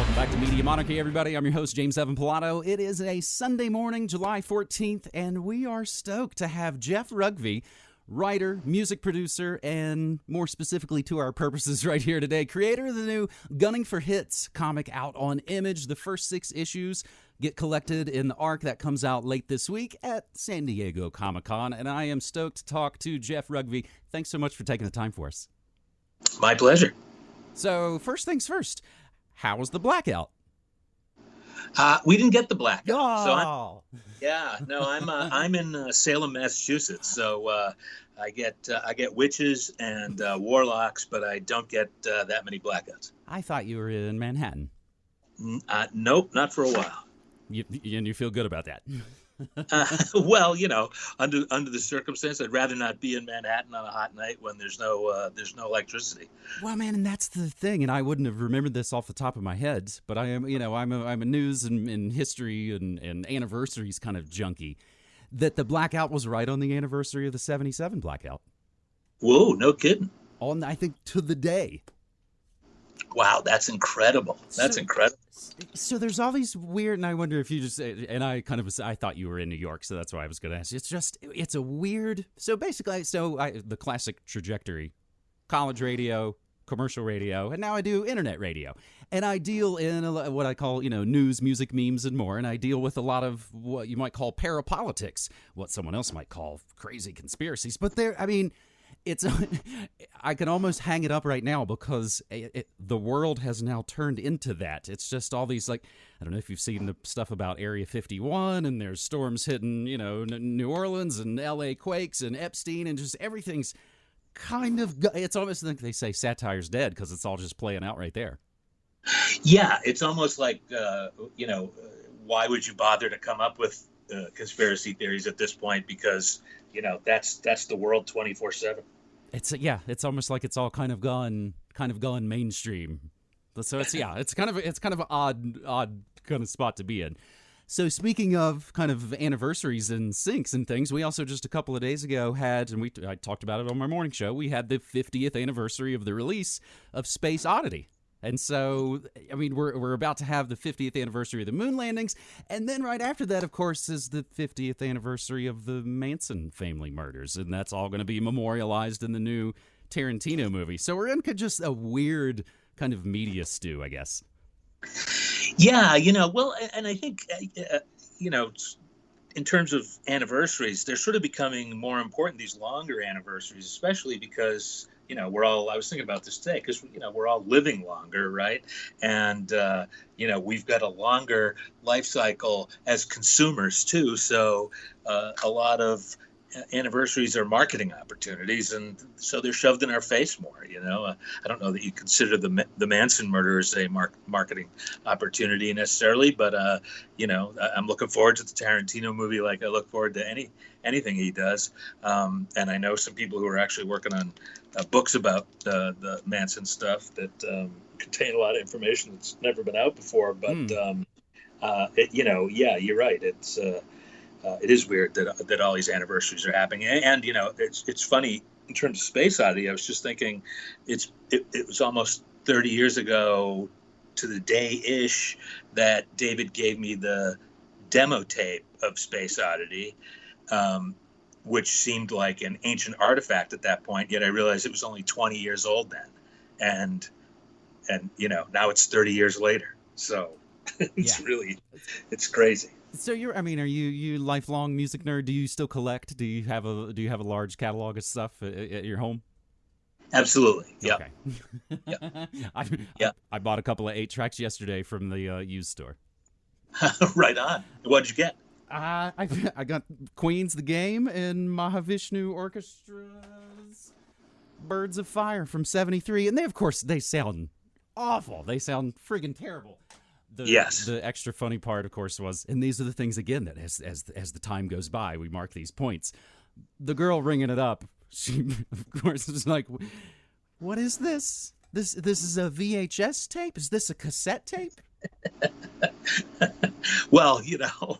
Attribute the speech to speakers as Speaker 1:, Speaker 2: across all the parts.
Speaker 1: Welcome back to Media Monarchy, everybody. I'm your host, James Evan Pilato. It is a Sunday morning, July 14th, and we are stoked to have Jeff Rougvie, writer, music producer, and more specifically to our purposes right here today, creator of the new Gunning for Hits comic out on Image. The first six issues get collected in the arc that comes out late this week at San Diego Comic Con, and I am stoked to talk to Jeff Rougvie. Thanks so much for taking the time for us.
Speaker 2: My pleasure.
Speaker 1: So, first things first, how was the blackout?
Speaker 2: Uh, we didn't get the blackout.
Speaker 1: Oh.
Speaker 2: So I'm, yeah, no, I'm uh, I'm in uh, Salem, Massachusetts. So uh, I get uh, I get witches and uh, warlocks, but I don't get uh, that many blackouts.
Speaker 1: I thought you were in Manhattan.
Speaker 2: Uh, nope, not for a while.
Speaker 1: You, and you feel good about that.
Speaker 2: Uh, well, you know, under under the circumstance, I'd rather not be in Manhattan on a hot night when there's no uh, there's no electricity.
Speaker 1: Well, man, and that's the thing, and I wouldn't have remembered this off the top of my head, but I am, you know, I'm a, I'm a news and, and history and, and anniversaries kind of junkie. That the blackout was right on the anniversary of the '77 blackout,
Speaker 2: Whoa, no kidding!
Speaker 1: on I think to the day.
Speaker 2: Wow, that's incredible. That's
Speaker 1: So-
Speaker 2: incredible.
Speaker 1: So there's all these weird, and I wonder if you just, and I kind of, I thought you were in New York, so that's why I was going to ask. you. It's just, it's a weird. So basically, so I, the classic trajectory, college radio, commercial radio, and now I do internet radio, and I deal in a, what I call, you know, news, music, memes, and more, and I deal with a lot of what you might call parapolitics, what someone else might call crazy conspiracies, but there, I mean it's i can almost hang it up right now because it, it, the world has now turned into that it's just all these like i don't know if you've seen the stuff about area 51 and there's storms hitting you know new orleans and la quakes and epstein and just everything's kind of it's almost like they say satire's dead because it's all just playing out right there
Speaker 2: Yeah, it's almost like uh, you know, why would you bother to come up with uh, conspiracy theories at this point? Because you know that's that's the world twenty four seven.
Speaker 1: It's yeah it's almost like it's all kind of gone kind of gone mainstream. So it's yeah it's kind of it's kind of an odd odd kind of spot to be in. So speaking of kind of anniversaries and syncs and things we also just a couple of days ago had and we i talked about it on my morning show we had the 50th anniversary of the release of space oddity and so, I mean, we're, we're about to have the 50th anniversary of the moon landings. And then right after that, of course, is the 50th anniversary of the Manson family murders. And that's all going to be memorialized in the new Tarantino movie. So we're in just a weird kind of media stew, I guess.
Speaker 2: Yeah, you know, well, and I think uh, uh, you know, in terms of anniversaries, they're sort of becoming more important. These longer anniversaries, especially because you know we're all. I was thinking about this today because you know we're all living longer, right? And uh, you know we've got a longer life cycle as consumers too. So uh, a lot of anniversaries are marketing opportunities, and so they're shoved in our face more. You know, uh, I don't know that you consider the the Manson murders a mark, marketing opportunity necessarily, but uh, you know, I'm looking forward to the Tarantino movie like I look forward to any anything he does. Um, and I know some people who are actually working on uh, books about uh, the Manson stuff that um, contain a lot of information that's never been out before. But
Speaker 1: Hmm.
Speaker 2: um, uh, it, you know, yeah, you're right. It's uh, uh, it is weird that that all these anniversaries are happening, and, and you know, it's it's funny in terms of Space Oddity. I was just thinking, it's it, it was almost 30 years ago to the day ish that David gave me the demo tape of Space Oddity, um, which seemed like an ancient artifact at that point. Yet I realized it was only 20 years old then, and and you know now it's 30 years later. So it's
Speaker 1: Yeah.
Speaker 2: really it's crazy.
Speaker 1: So you're, I mean, are you you lifelong music nerd? Do you still collect? Do you have a do you have a large catalog of stuff at, at your home?
Speaker 2: Absolutely. Yeah.
Speaker 1: Okay. I,
Speaker 2: Yeah.
Speaker 1: I, I bought a couple of eight tracks yesterday from the uh, used store.
Speaker 2: right on. What did you get?
Speaker 1: Uh, I I got Queen's the Game and Mahavishnu Orchestra's Birds of Fire from '73, and they of course they sound awful. They sound friggin' terrible. The,
Speaker 2: Yes.
Speaker 1: The extra funny part, of course, was, and these are the things again that as as as the time goes by, we mark these points. The girl ringing it up, she of course is like, "What is this? This this is a VHS tape? Is this a cassette tape?"
Speaker 2: Well, you know,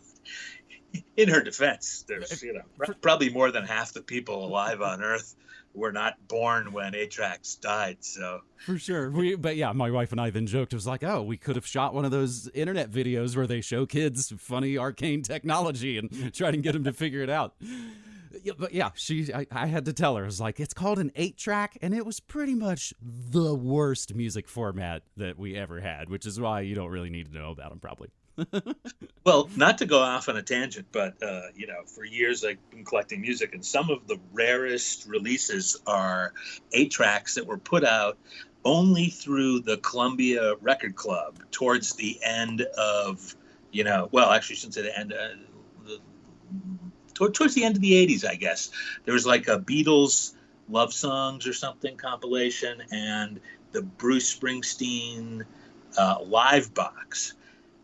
Speaker 2: in her defense, there's you know probably more than half the people alive on Earth were not born when eight tracks died. So
Speaker 1: for sure, we but yeah, my wife and I then joked. It was like, oh, we could have shot one of those internet videos where they show kids funny arcane technology and try to get them to figure it out. Yeah, but yeah, she I, I had to tell her. I was like, it's called an eight track, and it was pretty much the worst music format that we ever had, which is why you don't really need to know about them, probably.
Speaker 2: well, not to go off on a tangent, but uh, you know, for years I've been collecting music, and some of the rarest releases are eight tracks that were put out only through the Columbia Record Club towards the end of, you know, well, actually, since the end, uh, the, towards the end of the '80s, I guess. There was like a Beatles love songs or something compilation, and the Bruce Springsteen uh, live box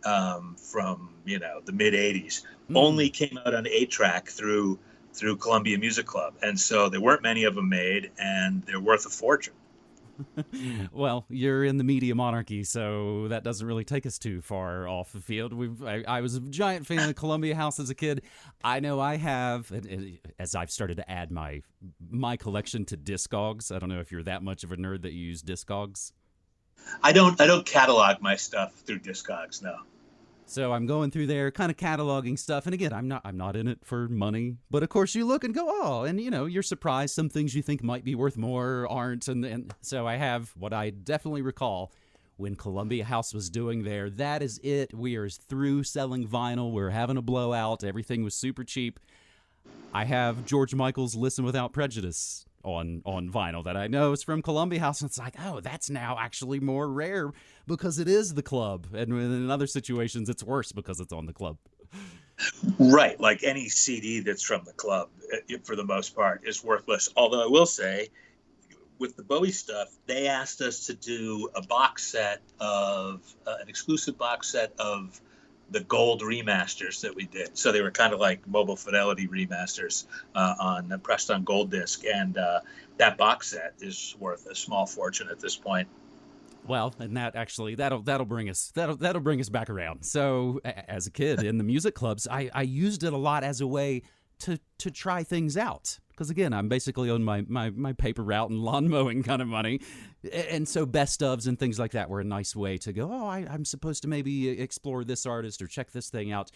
Speaker 2: um, from you know the mid '80s mm. only came out on eight track through through Columbia Music Club, and so there weren't many of them made, and they're worth a fortune.
Speaker 1: well, you're in the media monarchy, so that doesn't really take us too far off the field. We've, I, I was a giant fan of Columbia House as a kid. I know I have, as I've started to add my my collection to Discogs. I don't know if you're that much of a nerd that you use Discogs.
Speaker 2: I don't. I don't catalog my stuff through Discogs. No.
Speaker 1: So I'm going through there, kind of cataloging stuff, and again, I'm not I'm not in it for money, but of course you look and go, oh, and you know you're surprised some things you think might be worth more aren't, and and so I have what I definitely recall when Columbia House was doing there. That is it. We are through selling vinyl. We're having a blowout. Everything was super cheap. I have George Michael's "Listen Without Prejudice" on on vinyl that I know is from Columbia House. And it's like, oh, that's now actually more rare because it is the club, and in other situations, it's worse because it's on the club.
Speaker 2: Right, like any CD that's from the club, eh, for the most part, is worthless. Although I will say, with the Bowie stuff, they asked us to do a box set of uh, an exclusive box set of the gold remasters that we did. So they were kind of like mobile fidelity remasters uh, on pressed on gold disc, and uh, that box set is worth a small fortune at this point.
Speaker 1: Well, and that actually that'll that'll bring us that'll that'll bring us back around. So as a kid in the music clubs, I, I used it a lot as a way to to try things out. Because again i'm basically on my, my, my paper route and lawn mowing kind of money. And so best ofs and things like that were a nice way to go oh I, i'm supposed to maybe uh, explore this artist or check this thing out.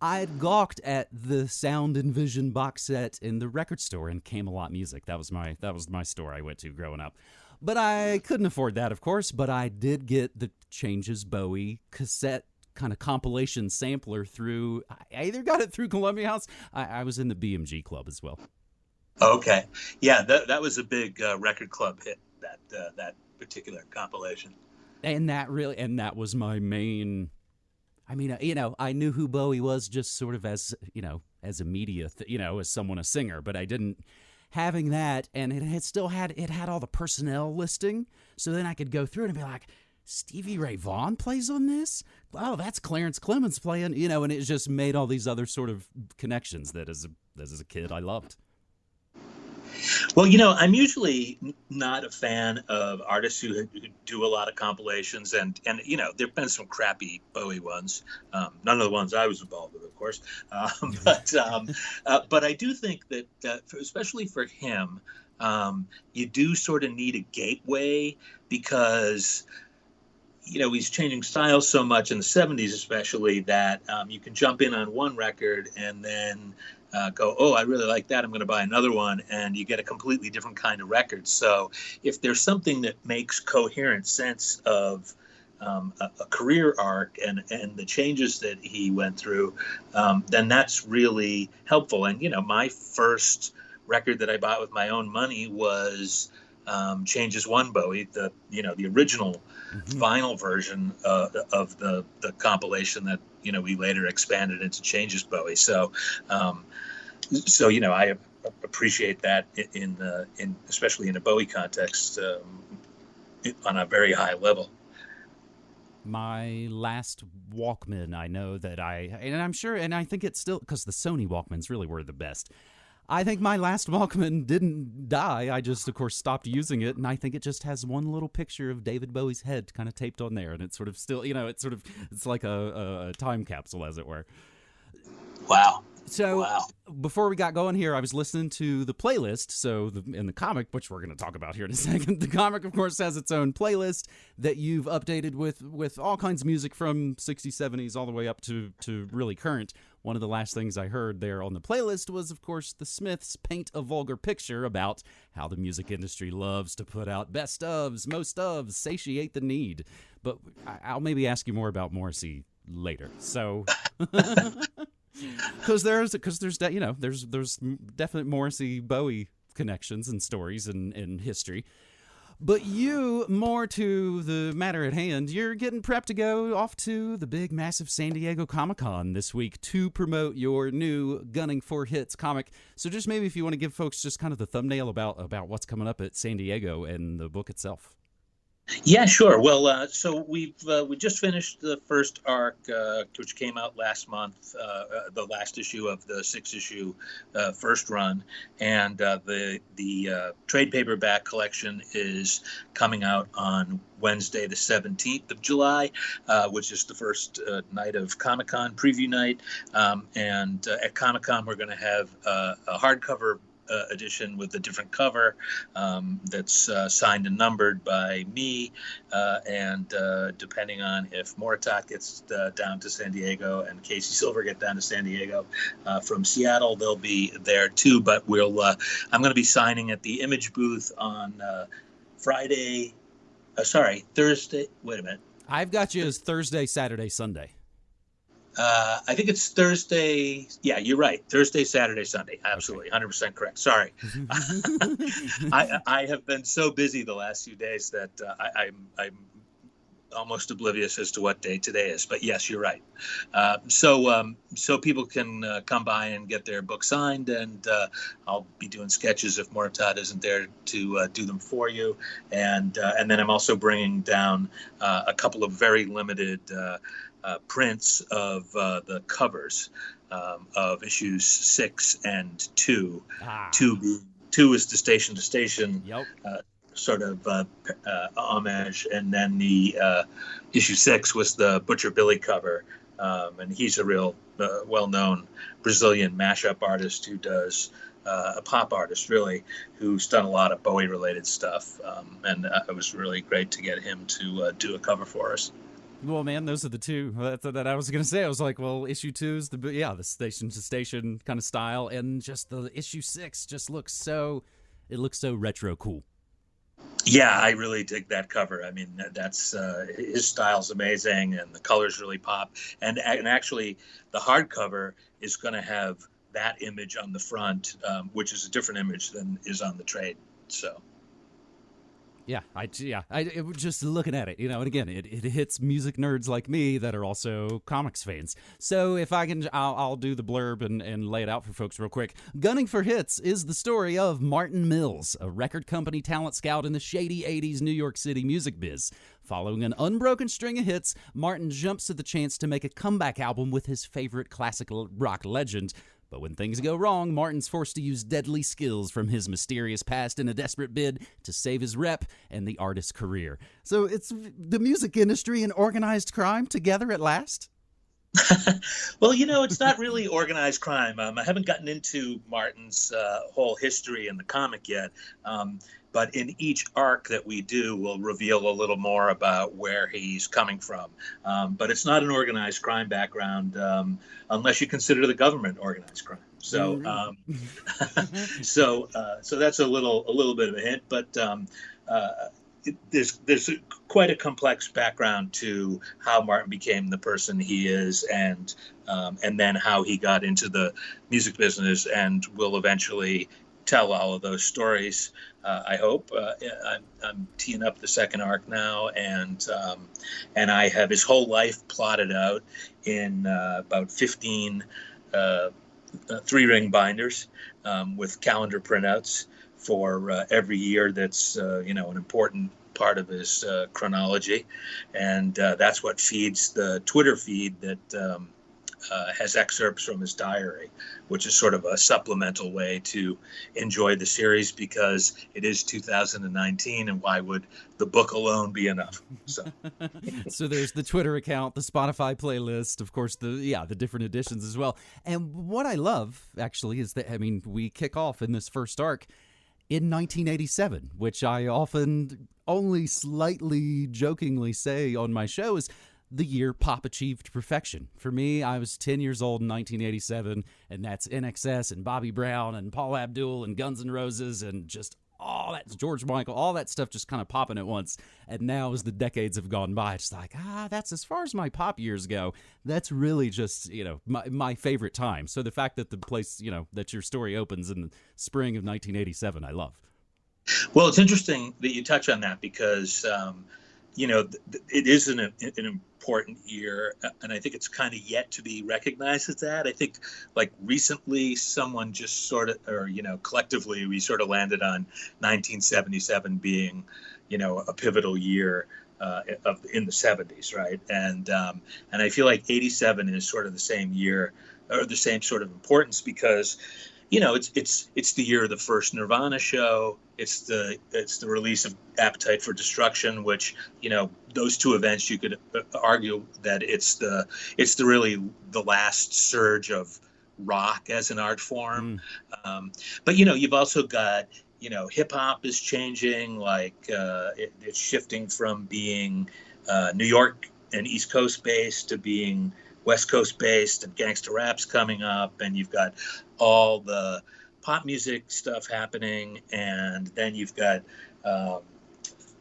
Speaker 1: I'd gawked at the sound and vision box set in the record store in camelot music. That was my that was my store i went to growing up. But i couldn't afford that of course but i did get the changes bowie cassette kind of compilation sampler through. I either got it through Columbia House. I, I was in the BMG club as well.
Speaker 2: Okay, yeah, that that was a big uh, record club hit. That uh, that particular compilation.
Speaker 1: And that really, and that was my main. I mean, uh, you know, I knew who Bowie was just sort of as you know, as a media, th- you know, as someone a singer, but I didn't having that, and it had still had it had all the personnel listing, so then I could go through it and be like, Stevie Ray Vaughan plays on this. Oh, that's Clarence Clemons playing, you know, and it just made all these other sort of connections that as a as a kid I loved.
Speaker 2: Well, you know, I'm usually not a fan of artists who, who do a lot of compilations, and and you know, there've been some crappy Bowie ones. Um, none of the ones I was involved with, of course. Um, but um, uh, but I do think that, uh, for, especially for him, um, you do sort of need a gateway because you know he's changing styles so much in the 70s especially that um, you can jump in on one record and then uh, go oh i really like that. I'm going to buy another one. And you get a completely different kind of record. So if there's something that makes coherent sense of um, a, a, career arc and, and the changes that he went through, um, then that's really helpful. And, you know, my first record that I bought with my own money was um, Changes One Bowie, the, you know, the original mm-hmm. vinyl version uh, of the the compilation that you know we later expanded into Changes Bowie. So, um, so you know I appreciate that in the in especially in a Bowie context um, on a very high level.
Speaker 1: My last Walkman, I know that I, and I'm sure, and I think it's still because the Sony Walkmans really were the best. I think my last Walkman didn't die. I just, of course, stopped using it, and I think it just has one little picture of David Bowie's head kind of taped on there, and it's sort of still, you know, it's sort of, it's like a, a time capsule, as it were.
Speaker 2: Wow.
Speaker 1: So
Speaker 2: Wow.
Speaker 1: before we got going here, I was listening to the playlist. So the, in the comic, which we're going to talk about here in a second, the comic, of course, has its own playlist that you've updated with with all kinds of music from 60s, 70s, all the way up to to really current. One of the last things I heard there on the playlist was, of course, the Smiths paint a vulgar picture about how the music industry loves to put out best ofs, most ofs, satiate the need. But I'll maybe ask you more about Morrissey later. So. because there's because there's you know there's there's definite Morrissey Bowie connections and stories and and history. But you, more to the matter at hand, you're getting prepped to go off to the big, massive San Diego Comic Con this week to promote your new Gunning for Hits comic. So, just maybe if you want to give folks just kind of the thumbnail about about what's coming up at San Diego and the book itself.
Speaker 2: Yeah, sure. Well, uh, so we've uh, we just finished the first arc, uh, which came out last month, uh, uh, the last issue of the six issue uh, first run, and the the trade paperback collection is coming out on Wednesday, the seventeenth of July, uh, which is the first uh, night of Comic Con preview night. Um, and uh, at Comic Con, we're going to have a hardcover. Uh, edition with a different cover um, that's uh, signed and numbered by me, uh, and uh, depending on if Moritat gets uh, down to San Diego and Casey Silver get down to San Diego from Seattle, they'll be there too. But we'll I'm going to be signing at the Image booth on Friday. Sorry, Thursday. Wait a minute.
Speaker 1: I've got you as Thursday, Saturday, Sunday.
Speaker 2: Uh, I think it's Thursday. Yeah, you're right. Thursday, Saturday, Sunday. Absolutely, 100% correct. Sorry. I, I have been so busy the last few days that uh, I, I'm, I'm almost oblivious as to what day today is. But yes, you're right. Uh, so um, so people can uh, come by and get their book signed, and uh, I'll be doing sketches if Moritat isn't there to uh, do them for you. And uh, and then I'm also bringing down uh, a couple of very limited uh, uh, prints of uh, the covers um, of issues six and two.
Speaker 1: Ah,
Speaker 2: Two two is the station to station
Speaker 1: Yep.
Speaker 2: sort of uh, uh, homage, and then the uh, issue six was the Butcher Billy cover, um, and he's a real uh, well-known Brazilian mashup artist who does. Uh, a pop artist, really, who's done a lot of Bowie-related stuff, um, and uh, it was really great to get him to uh, do a cover for us.
Speaker 1: Well, man, those are the two that, that I was gonna say. I was like, well, issue two is the yeah, the station to station kind of style, and just the issue six just looks so, it looks so retro cool.
Speaker 2: Yeah, I really dig that cover. I mean, that's uh, his style's amazing, and the colors really pop. And and actually, the hardcover is going to have that image on the front, um, which is a different image than is on the trade. So
Speaker 1: Yeah, I yeah, I it, just looking at it, you know, and again, it, it hits music nerds like me that are also comics fans. So if I can, I'll, I'll do the blurb and, and lay it out for folks real quick. Gunning for Hits is the story of Martin Mills, a record company talent scout in the shady '80s New York City music biz. Following an unbroken string of hits, Martin jumps at the chance to make a comeback album with his favorite classic rock legend. But when things go wrong, Martin's forced to use deadly skills from his mysterious past in a desperate bid to save his rep and the artist's career. So it's the music industry and organized crime together at last?
Speaker 2: well, you know, it's not really organized crime. Um, I haven't gotten into Martin's uh, whole history in the comic yet. Um, but in each arc that we do, we'll reveal a little more about where he's coming from. Um, but it's not an organized crime background, um, unless you consider the government organized crime. So, um, so, uh, so that's a little, a little bit of a hint. But um, uh, it, there's there's a, quite a complex background to how Martin became the person he is, and um, and then how he got into the music business, and will eventually tell all of those stories. Uh, I hope. Uh, I'm, I'm teeing up the second arc now, and um, and I have his whole life plotted out in uh, about 15 uh, uh, three ring binders um, with calendar printouts for uh, every year that's you know an important part of his chronology and that's what feeds the twitter feed that um, uh, has excerpts from his diary, which is sort of a supplemental way to enjoy the series because it is 2019, and why would the book alone be enough? So,
Speaker 1: so there's the Twitter account, the Spotify playlist, of course, the yeah, the different editions as well. And what I love actually is that I mean, we kick off in this first arc in 1987, which I often only slightly jokingly say on my show is the year pop achieved perfection. For me, I was 10 years old in 1987, and that's INXS and Bobby Brown and Paula Abdul and Guns N' Roses and just all that George Michael, all that stuff just kind of popping at once. And now, as the decades have gone by, it's like, ah, that's as far as my pop years go. That's really just, you know, my, my favorite time. So the fact that the place, you know, that your story opens in the spring of 1987, I love.
Speaker 2: Well, it's interesting that you touch on that because, um, you know, it is an, an important year, and I think it's kind of yet to be recognized as that. I think, like recently, someone just sort of, or you know, collectively, we sort of landed on 1977 being, you know, a pivotal year. Uh, of in the 70s, right? And um, and I feel like 87 is sort of the same year or the same sort of importance because you know, it's it's it's the year of the first Nirvana show. It's the it's the release of Appetite for Destruction, which you know those two events you could uh, argue that it's the it's the really the last surge of rock as an art form. Mm. Um, but you know, you've also got you know hip hop is changing, like uh, it, it's shifting from being uh, New York and East Coast based to being West Coast based and gangster raps coming up, and you've got all the pop music stuff happening, and then you've got, um,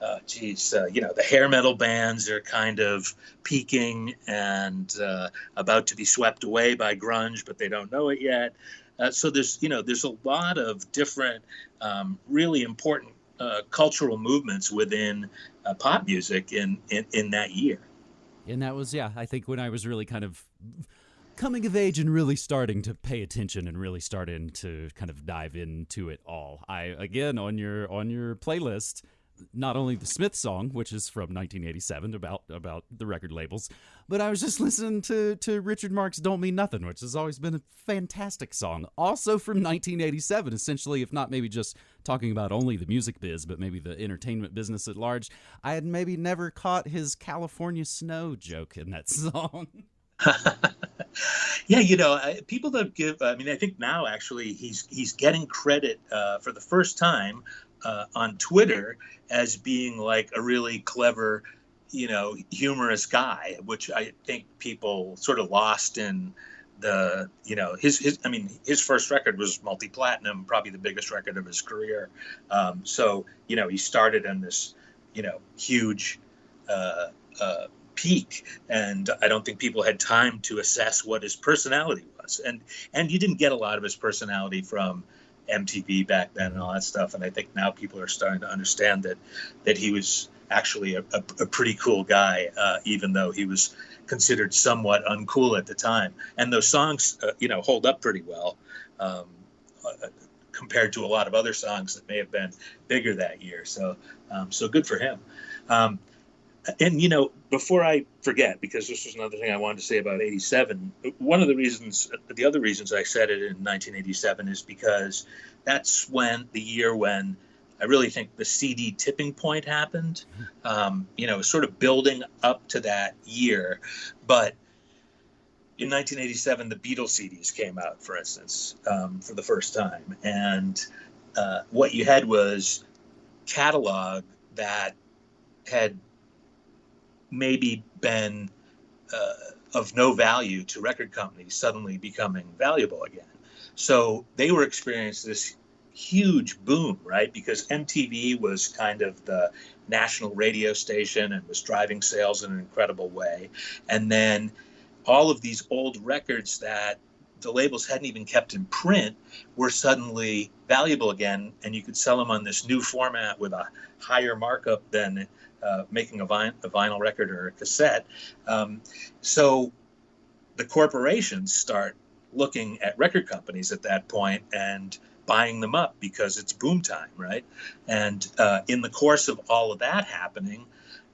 Speaker 2: uh, geez, uh, you know, the hair metal bands are kind of peaking and uh, about to be swept away by grunge, but they don't know it yet. Uh, so there's, you know, there's a lot of different, um, really important uh, cultural movements within uh, pop music in, in in that year
Speaker 1: and that was yeah i think when i was really kind of coming of age and really starting to pay attention and really starting to kind of dive into it all i again on your on your playlist not only the Smith song, which is from 1987 about about the record labels, but I was just listening to to Richard Marx "Don't Mean Nothing," which has always been a fantastic song, also from 1987. Essentially, if not maybe just talking about only the music biz, but maybe the entertainment business at large. I had maybe never caught his California snow joke in that song.
Speaker 2: yeah, you know, people don't give. I mean, I think now actually he's he's getting credit uh, for the first time uh, on Twitter as being like a really clever, you know, humorous guy, which I think people sort of lost in the, you know, his, his I mean, his first record was multi platinum, probably the biggest record of his career. Um, so, you know, he started in this, you know, huge uh, uh, peak, and I don't think people had time to assess what his personality was, and and you didn't get a lot of his personality from MTV back then and all that stuff. And I think now people are starting to understand that that he was actually a, a, a pretty cool guy, uh, even though he was considered somewhat uncool at the time. And those songs, uh, you know, hold up pretty well um, uh, compared to a lot of other songs that may have been bigger that year. So, um, so good for him. Um, and you know, before I forget, because this was another thing I wanted to say about '87. One of the reasons, the other reasons I said it in 1987 is because that's when the year when I really think the CD tipping point happened. Um, you know, sort of building up to that year, but in 1987, the Beatles CDs came out, for instance, um, for the first time, and uh, what you had was catalog that had maybe been uh, of no value to record companies suddenly becoming valuable again. So they were experiencing this huge boom, right? Because MTV was kind of the national radio station and was driving sales in an incredible way. And then all of these old records that the labels hadn't even kept in print were suddenly valuable again, and you could sell them on this new format with a higher markup than uh, making a, vin- a, vinyl record or a cassette. Um, so the corporations start looking at record companies at that point and buying them up because it's boom time, right? And uh, in the course of all of that happening,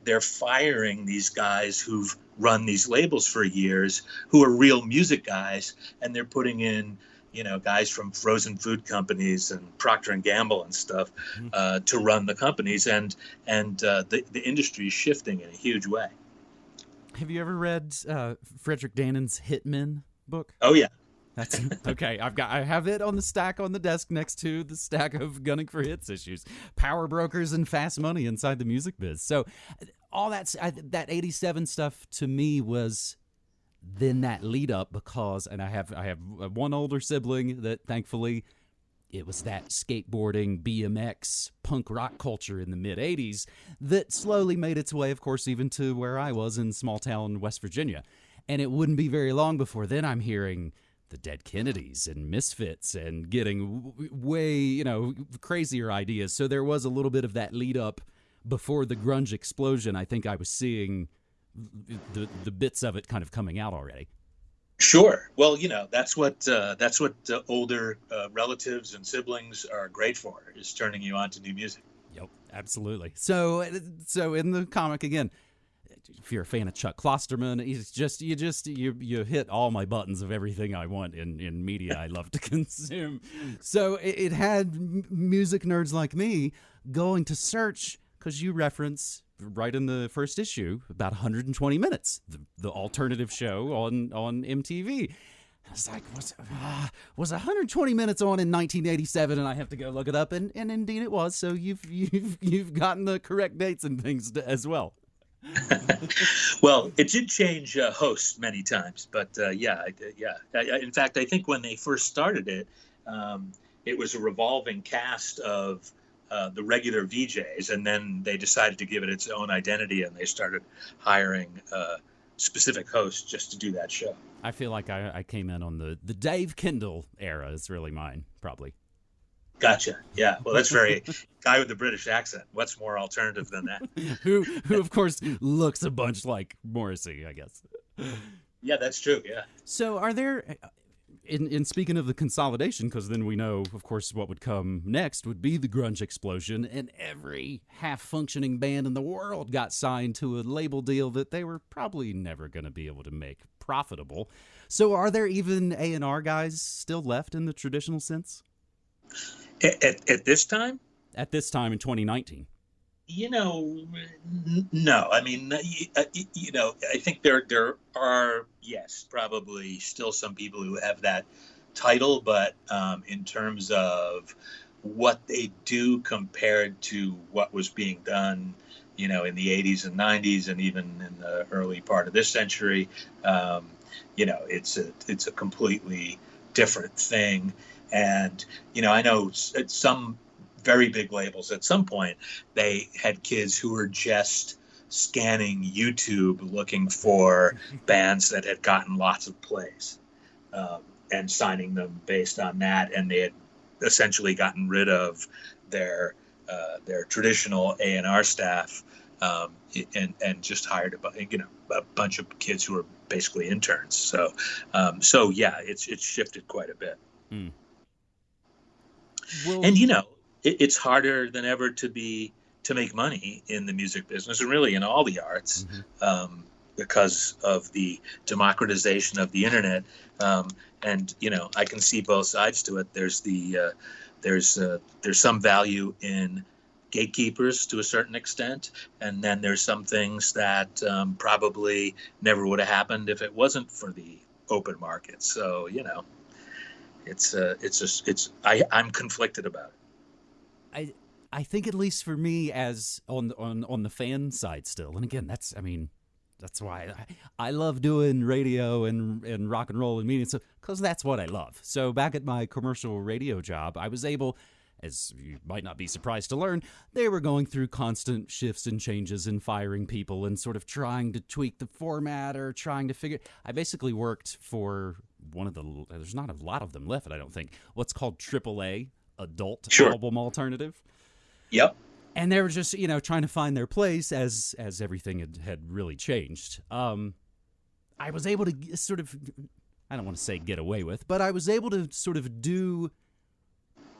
Speaker 2: they're firing these guys who've run these labels for years, who are real music guys, and they're putting in you know guys from frozen food companies and Procter and Gamble and stuff mm-hmm. uh, to run the companies, and and uh, the the industry is shifting in a huge way.
Speaker 1: Have you ever read uh, Fredric Dannen's Hit Men book?
Speaker 2: Oh yeah.
Speaker 1: That's okay. I've got I have it on the stack on the desk next to the stack of gunning for hits issues, power brokers and fast money inside the music biz. So all that's I, that 87 stuff to me was then that lead up because and I have I have one older sibling that thankfully it was that skateboarding BMX punk rock culture in the mid 80s that slowly made its way of course even to where I was in small town West Virginia and it wouldn't be very long before then I'm hearing the dead Kennedys and Misfits and getting way, you know, crazier ideas. So there was a little bit of that lead up before the grunge explosion. I think I was seeing the the bits of it kind of coming out already.
Speaker 2: Sure. Well, you know that's what uh, that's what uh, older uh, relatives and siblings are great for is turning you on to new music.
Speaker 1: Yep, absolutely. So, so in the comic again, if you're a fan of Chuck Klosterman, he's just you just you you hit all my buttons of everything I want in in media I love to consume. So it, it had music nerds like me going to search because you reference right in the first issue about 120 minutes, the, the alternative show on on MTV. I was like, was, uh, was 120 minutes on in 1987, and I have to go look it up, and, and indeed it was. So you've you've you've gotten the correct dates and things to, as well.
Speaker 2: well, it did change uh, hosts many times, but uh, yeah, yeah. I, in fact, I think when they first started it, um, it was a revolving cast of uh, the regular VJs, and then they decided to give it its own identity, and they started hiring uh, specific hosts just to do that show.
Speaker 1: I feel like I, I came in on the the Dave Kendall era is really mine, probably.
Speaker 2: Gotcha. Yeah. Well, that's very guy with the British accent. What's more alternative than that?
Speaker 1: who, who of course looks a bunch like Morrissey, I guess.
Speaker 2: Yeah, that's true. Yeah.
Speaker 1: So, are there, in in speaking of the consolidation, because then we know, of course, what would come next would be the grunge explosion, and every half functioning band in the world got signed to a label deal that they were probably never going to be able to make profitable. So, are there even A and R guys still left in the traditional sense?
Speaker 2: At, at this time?
Speaker 1: At this time in 2019?
Speaker 2: You know, no. I mean, uh, you know, I think there there are yes, probably still some people who have that title, but um, in terms of what they do compared to what was being done, you know, in the 80s and 90s, and even in the early part of this century, um, you know, it's a it's a completely different thing. And, you know, I know some very big labels at some point, they had kids who were just scanning YouTube looking for bands that had gotten lots of plays um, and signing them based on that. And they had essentially gotten rid of their uh, their traditional A and R staff um, and and just hired a you know a bunch of kids who were basically interns. So um, so yeah, it's it's shifted quite a bit. Well, and you know, it, it's harder than ever to be to make money in the music business, and really in all the arts, mm-hmm. um, because of the democratization of the internet. Um, and you know, I can see both sides to it. There's the uh, there's uh, there's some value in gatekeepers to a certain extent, and then there's some things that um, probably never would have happened if it wasn't for the open market. So you know, it's uh, it's just it's I I'm conflicted about it.
Speaker 1: I I think at least for me as on on on the fan side still, and again that's I mean that's why I, I love doing radio and and rock and roll and media stuff because that's what I love. So back at my commercial radio job, I was able. As you might not be surprised to learn, they were going through constant shifts and changes and firing people and sort of trying to tweak the format or trying to figure. I basically worked for one of the there's not a lot of them left. I don't think what's called AAA adult sure. album alternative.
Speaker 2: Yep.
Speaker 1: And they were just you know trying to find their place as as everything had, had really changed. Um, I was able to sort of I don't want to say get away with, but I was able to sort of do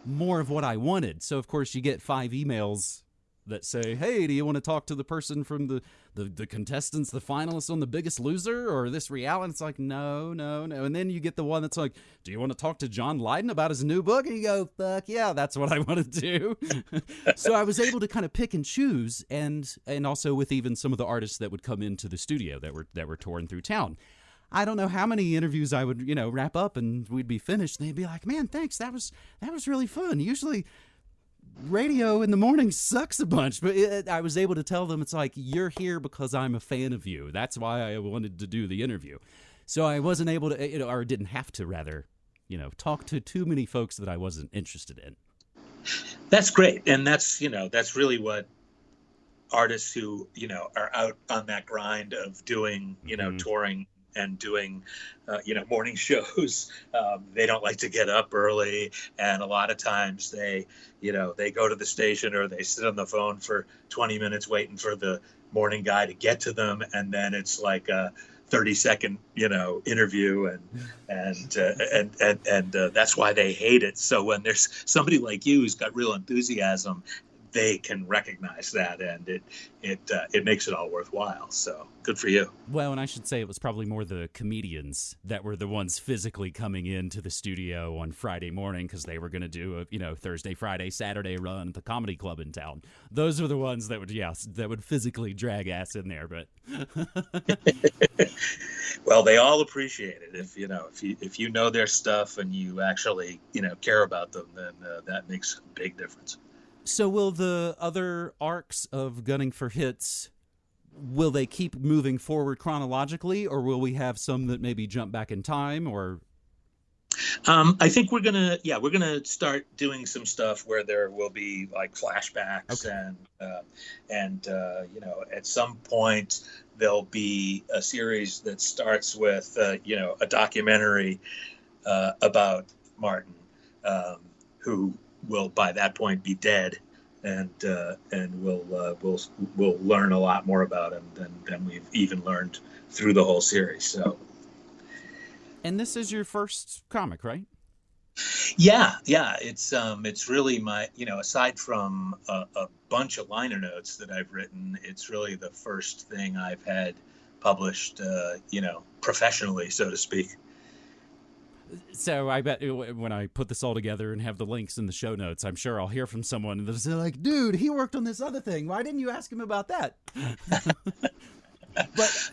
Speaker 1: more of what I wanted. So of course you get five emails that say, "Hey, do you want to talk to the person from the the, the contestants, the finalists on The Biggest Loser, or this reality?" It's like, no, no, no. And then you get the one that's like, "Do you want to talk to John Lydon about his new book?" And you go, "Fuck yeah, that's what I want to do." so I was able to kind of pick and choose, and and also with even some of the artists that would come into the studio that were that were touring through town. I don't know how many interviews I would, you know, wrap up and we'd be finished. And they'd be like, "Man, thanks. That was that was really fun." Usually, radio in the morning sucks a bunch, but it, I was able to tell them it's like you're here because I'm a fan of you. That's why I wanted to do the interview. So I wasn't able to, you know, or didn't have to rather, you know, talk to too many folks that I wasn't interested in.
Speaker 2: That's great, and that's you know that's really what artists who you know are out on that grind of doing you know mm-hmm. touring and doing, uh, you know, morning shows. Um, they don't like to get up early, and a lot of times they, you know, they go to the station or they sit on the phone for 20 minutes waiting for the morning guy to get to them, and then it's like a 30 second, you know, interview, and and uh, and and and uh, that's why they hate it. So when there's somebody like you who's got real enthusiasm they can recognize that, and it it uh, it makes it all worthwhile. So good for you.
Speaker 1: Well, and I should say it was probably more the comedians that were the ones physically coming into the studio on Friday morning because they were going to do a you know Thursday, Friday, Saturday run at the comedy club in town. Those were the ones that would yes that would physically drag ass in there. But
Speaker 2: well, they all appreciate it if you know if you if you know their stuff and you actually you know care about them, then uh, that makes a big difference.
Speaker 1: So will the other arcs of gunning for hits will they keep moving forward chronologically or will we have some that maybe jump back in time or
Speaker 2: um, I think we're gonna, yeah, we're gonna start doing some stuff where there will be like flashbacks okay. and uh, and uh, you know at some point there'll be a series that starts with uh, you know a documentary uh, about Martin, um, who will by that point be dead, and uh, and we'll uh, we'll we'll learn a lot more about him than than we've even learned through the whole series. So.
Speaker 1: And this is your first comic, right?
Speaker 2: Yeah, yeah. It's um, it's really my you know aside from a, a bunch of liner notes that I've written, it's really the first thing I've had published, uh, you know, professionally, so to speak
Speaker 1: so I bet when I put this all together and have the links in the show notes, I'm sure I'll hear from someone that's like, "Dude, he worked on this other thing. Why didn't you ask him about that?" but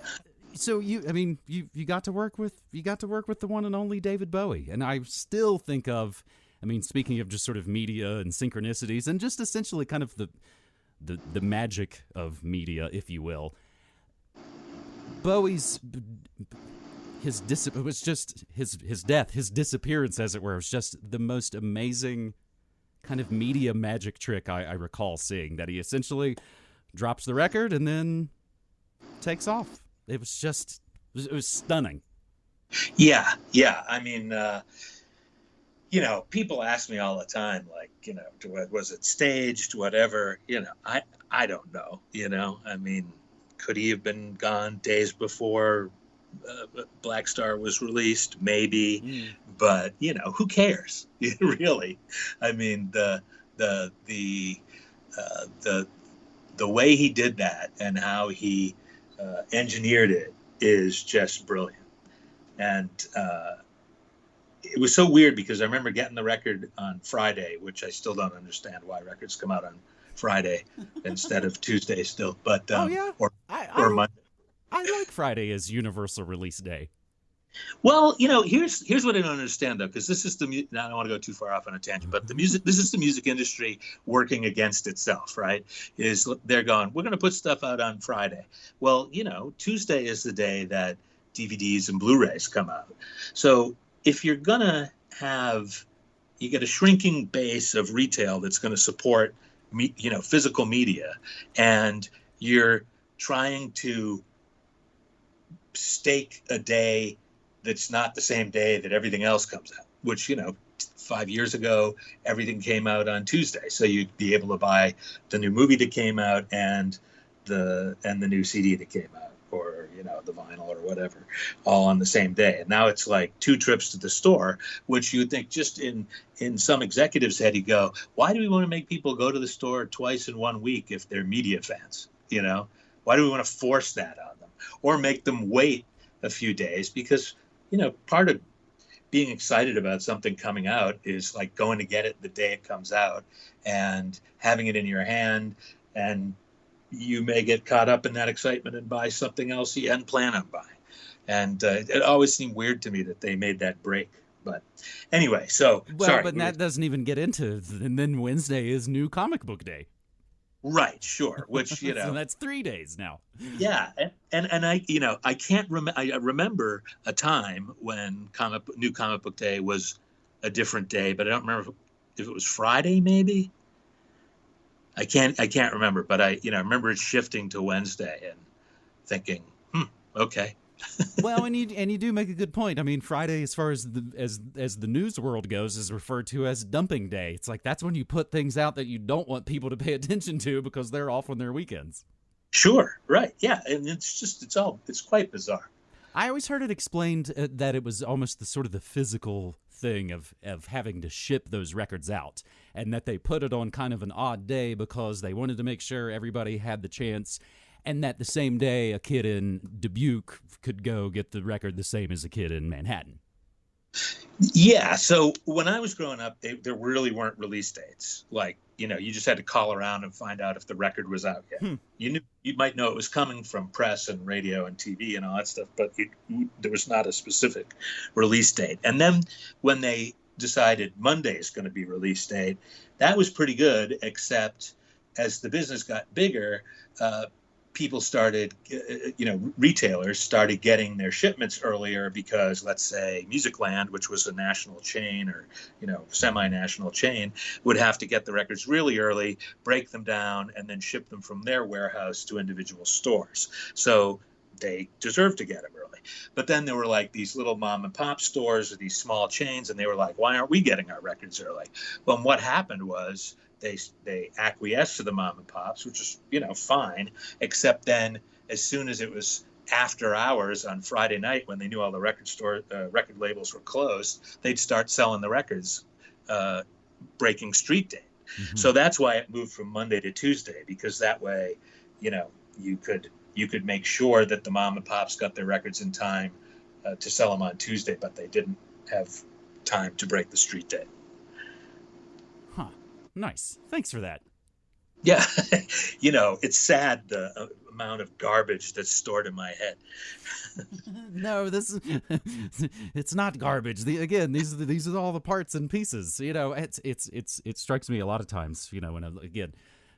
Speaker 1: so you, I mean, you you got to work with you got to work with the one and only David Bowie, and I still think of, I mean, speaking of just sort of media and synchronicities, and just essentially kind of the the the magic of media, if you will. Bowie's his dis- it was just his his death, his disappearance, as it were. It was just the most amazing kind of media magic trick I, I recall seeing. That he essentially drops the record and then takes off. It was just it was, stunning.
Speaker 2: Yeah, yeah. I mean, uh, you know, people ask me all the time, like, you know, was it staged, whatever. You know, I I don't know. You know, I mean, could he have been gone days before uh, Blackstar was released, maybe, mm. but you know, who cares? really, I mean, the the the uh, the the way he did that and how he uh, engineered it is just brilliant, and uh, it was so weird because I remember getting the record on Friday, which I still don't understand why records come out on Friday instead of Tuesday still, but
Speaker 1: oh, um, oh yeah,
Speaker 2: or
Speaker 1: I,
Speaker 2: or Monday.
Speaker 1: I like Friday as Universal Release Day.
Speaker 2: Well, you know, here's here's what I don't understand though, because this is the I don't want to go too far off on a tangent, but the music this is the music industry working against itself, right? Is they're going, we're going to put stuff out on Friday. Well, you know, Tuesday is the day that DVDs and Blu-rays come out. So if you're gonna have, you get a shrinking base of retail that's going to support, me, you know, physical media, and you're trying to stake a day that's not the same day that everything else comes out, which, you know, five years ago, everything came out on Tuesday. So you'd be able to buy the new movie that came out and the and the new CD that came out, or you know, the vinyl or whatever, all on the same day. And now it's like two trips to the store, which you'd think just in in some executive's head, you go, why do we want to make people go to the store twice in one week if they're media fans? You know, why do we want to force that on or make them wait a few days? Because you know, part of being excited about something coming out is like going to get it the day it comes out and having it in your hand and you may get caught up in that excitement and buy something else you hadn't planned on buying and uh, it always seemed weird to me that they made that break but anyway so
Speaker 1: well
Speaker 2: sorry,
Speaker 1: but that doesn't even get into and then wednesday is new comic book day
Speaker 2: Right, sure. Which you know,
Speaker 1: so that's three days now.
Speaker 2: Yeah, and, and and I you know I can't remember. I remember a time when comic new comic book day was a different day, but I don't remember if it was Friday maybe. I can't I can't remember, but I you know I remember it shifting to Wednesday and thinking, hmm, okay
Speaker 1: well, and you and you do make a good point. I mean, Friday, as far as the as as the news world goes, is referred to as dumping day. It's like that's when you put things out that you don't want people to pay attention to because they're off on their weekends.
Speaker 2: Sure, right, yeah, and it's just it's all it's quite bizarre.
Speaker 1: I always heard it explained uh, that it was almost the sort of the physical thing of of having to ship those records out, and that they put it on kind of an odd day because they wanted to make sure everybody had the chance and that the same day a kid in Dubuque could go get the record the same as a kid in Manhattan.
Speaker 2: Yeah. So when I was growing up, they, there really weren't release dates. Like, you know, you just had to call around and find out if the record was out yet. Hmm. You knew you might know it was coming from press and radio and TV and all that stuff, but it, there was not a specific release date. And then when they decided Monday is going to be release date, that was pretty good. Except as the business got bigger, uh, people started, uh, you know, retailers started getting their shipments earlier because, let's say, Musicland, which was a national chain or, you know, semi national chain, would have to get the records really early, break them down, and then ship them from their warehouse to individual stores. So they deserve to get them early. But then there were like these little mom and pop stores or these small chains, and they were like, why aren't we getting our records early? Well, what happened was they they acquiesced to the mom and pops, which is you know fine. Except then, as soon as it was after hours on Friday night, when they knew all the record store uh, record labels were closed, they'd start selling the records, uh, breaking street day. Mm-hmm. So that's why it moved from Monday to Tuesday because that way, you know, you could you could make sure that the mom and pops got their records in time uh, to sell them on Tuesday, but they didn't have time to break the street day.
Speaker 1: Nice. Thanks for that.
Speaker 2: Yeah, you know, it's sad the uh, amount of garbage that's stored in my head.
Speaker 1: no, this is, it's not garbage. The, again, these are these are all the parts and pieces. You know, it's it's it's it strikes me a lot of times. You know, when I, again,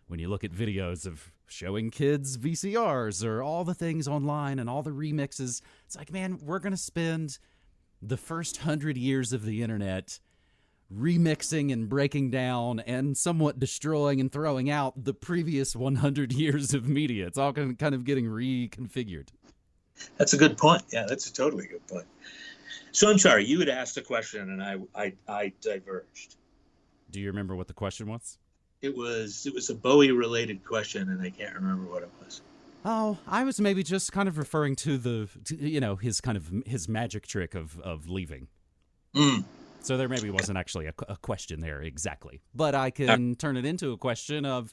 Speaker 1: when you look at videos of showing kids VCRs or all the things online and all the remixes, it's like, man, we're gonna spend the first hundred years of the internet remixing and breaking down and somewhat destroying and throwing out the previous 100 years of media. It's all kind of getting reconfigured.
Speaker 2: That's a good point. Yeah, that's a totally good point. So I'm sorry, you had asked a question and I, I, I diverged.
Speaker 1: Do you remember what the question was?
Speaker 2: It was it was a Bowie related question and I can't remember what it was.
Speaker 1: Oh, I was maybe just kind of referring to the, to, you know, his kind of his magic trick of of leaving.
Speaker 2: Mm.
Speaker 1: So there maybe wasn't actually a, a question there exactly, but I can uh, turn it into a question of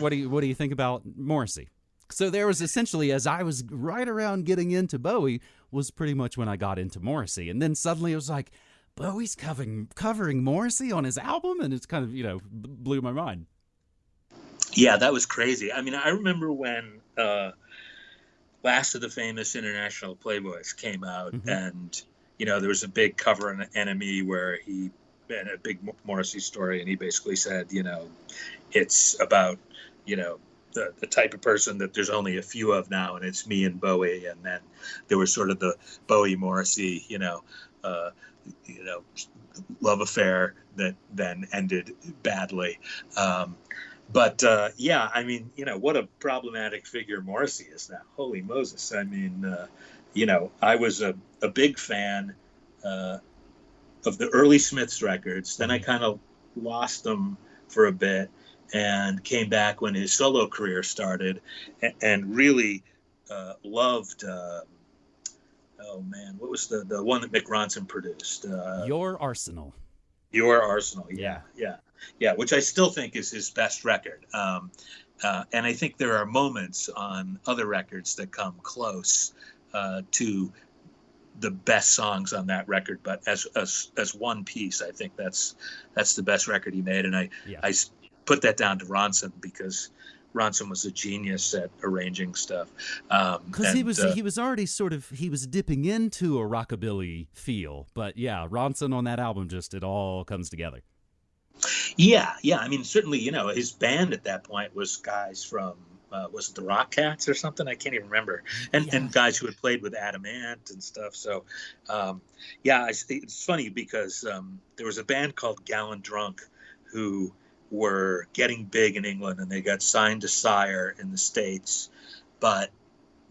Speaker 1: what do you what do you think about Morrissey? So there was essentially as I was right around getting into Bowie was pretty much when I got into Morrissey, and then suddenly it was like Bowie's covering covering Morrissey on his album, and it's kind of you know blew my mind.
Speaker 2: Yeah, that was crazy. I mean, I remember when uh, Last of the Famous International Playboys came out, mm-hmm. and you know, there was a big cover on NME where he and a big Morrissey story, and he basically said, you know, it's about, you know, the, the type of person that there's only a few of now, and it's me and Bowie, and then there was sort of the Bowie Morrissey, you know, uh, you know, love affair that then ended badly. Um, but uh, yeah, I mean, you know, what a problematic figure Morrissey is now. Holy Moses! I mean, uh, you know, I was a, a big fan uh, of the early Smiths records. Then I mm-hmm. kind of lost them for a bit and came back when his solo career started and, and really uh, loved. Uh, oh man, what was the the one that Mick Ronson produced? Uh,
Speaker 1: Your Arsenal.
Speaker 2: Your Arsenal, yeah, yeah, yeah, which I still think is his best record. Um, uh, and I think there are moments on other records that come close uh, to the best songs on that record. But as as as one piece, I think that's that's the best record he made. And I
Speaker 1: Yeah.
Speaker 2: I put that down to Ronson because Ronson was a genius at arranging stuff. Um,
Speaker 1: Because he was
Speaker 2: uh,
Speaker 1: he was already sort of he was dipping into a rockabilly feel, but yeah, Ronson on that album just it all comes together.
Speaker 2: Yeah, yeah. I mean, certainly, you know, his band at that point was guys from uh, was it the Rock Cats or something? I can't even remember. And
Speaker 1: Yeah.
Speaker 2: and guys who had played with Adam Ant and stuff. So, um, yeah, I, it's funny because um, there was a band called Gallon Drunk who were getting big in England and they got signed to Sire in the states, but